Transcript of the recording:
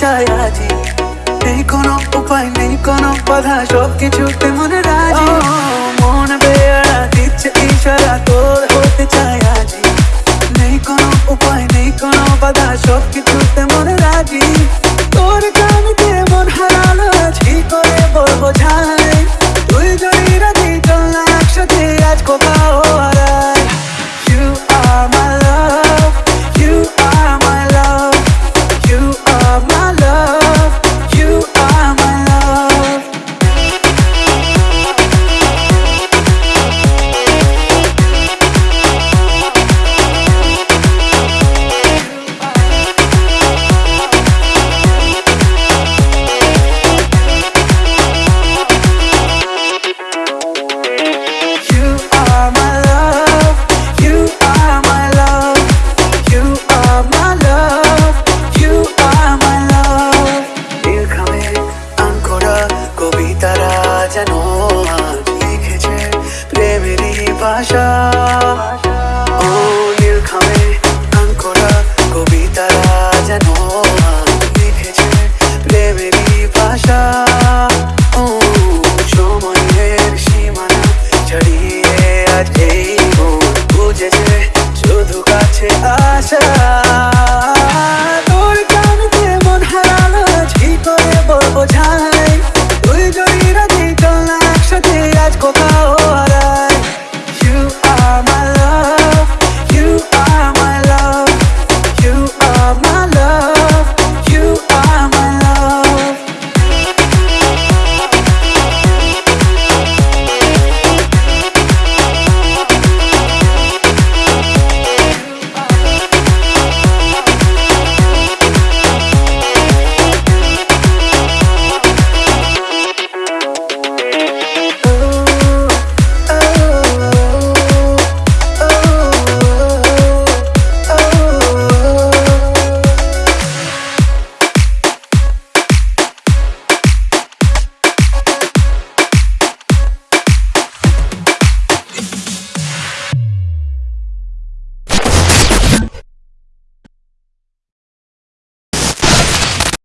চাই আজি। নেই কোনো উপায় নেই কোনো বাধা সব কিছুতে মনে রাজি। ভাষা। যেন লিখেছে প্রেমেরই ভাষা। ও সময়ের সীমানা শুধু কাছে আশা তোর কানতে মন হারালো কি করে বলব? ঝা